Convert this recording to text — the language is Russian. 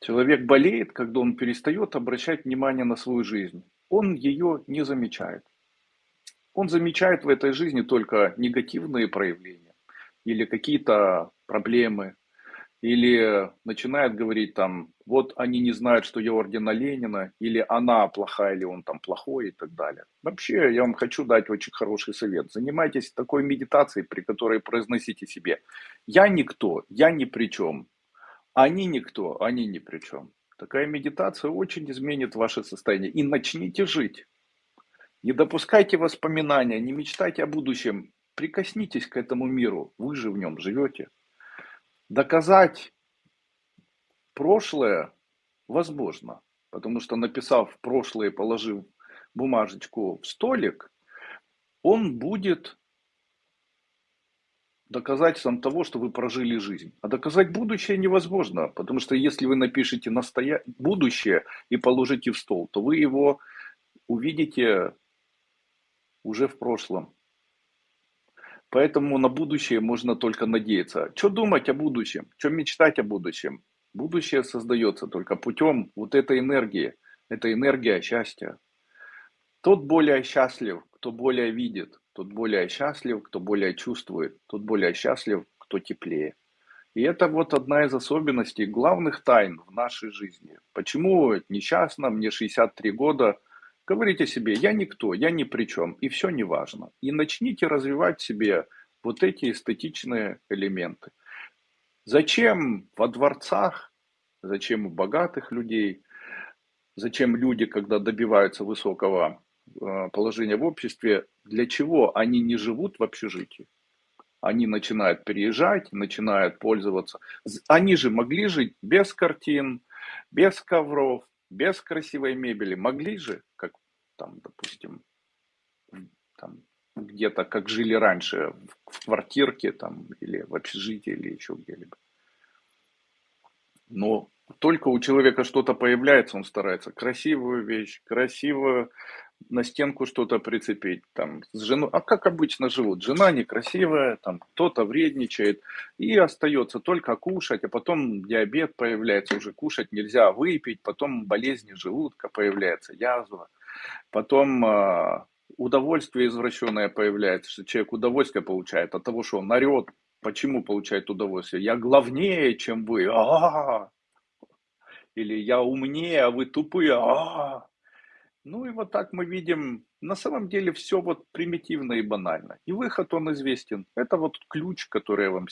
Человек болеет, когда он перестает обращать внимание на свою жизнь. Он ее не замечает. Он замечает в этой жизни только негативные проявления или какие-то проблемы, или начинает говорить там, вот они не знают, что я ордена Ленина, или она плохая, или он там плохой и так далее. Вообще, я вам хочу дать очень хороший совет. Занимайтесь такой медитацией, при которой произносите себе, я никто, я ни при чем, они никто, они ни при чем. Такая медитация очень изменит ваше состояние. И начните жить. Не допускайте воспоминания, не мечтайте о будущем. Прикоснитесь к этому миру, вы же в нем живете. Доказать прошлое возможно, потому что написав прошлое, положив бумажечку в столик, он будет доказательством того, что вы прожили жизнь. А доказать будущее невозможно, потому что если вы напишете настоя... будущее и положите в стол, то вы его увидите уже в прошлом. Поэтому на будущее можно только надеяться. Что думать о будущем? Что мечтать о будущем? Будущее создается только путем вот этой энергии. Это энергия счастья. Тот более счастлив, кто более видит. Тот более счастлив, кто более чувствует. Тот более счастлив, кто теплее. И это вот одна из особенностей, главных тайн в нашей жизни. Почему несчастно, мне 63 года, Говорите себе, я никто, я ни при чем, и все не важно. И начните развивать себе вот эти эстетичные элементы. Зачем во дворцах, зачем у богатых людей, зачем люди, когда добиваются высокого э, положения в обществе, для чего они не живут в общежитии? Они начинают переезжать, начинают пользоваться. Они же могли жить без картин, без ковров, без красивой мебели. Могли же, как там, допустим, там, где-то, как жили раньше, в квартирке там, или в общежитии, или еще где-либо. Но только у человека что-то появляется, он старается красивую вещь, красивую на стенку что-то прицепить, там, с женой, а как обычно живут, жена некрасивая, там, кто-то вредничает, и остается только кушать, а потом диабет появляется, уже кушать нельзя, выпить, потом болезни желудка появляется, язва. Потом э, удовольствие извращенное появляется, что человек удовольствие получает от того, что он орет. Почему получает удовольствие? Я главнее, чем вы. А-а-а. Или я умнее, а вы тупые. А-а-а. Ну и вот так мы видим, на самом деле все вот примитивно и банально. И выход он известен. Это вот ключ, который я вам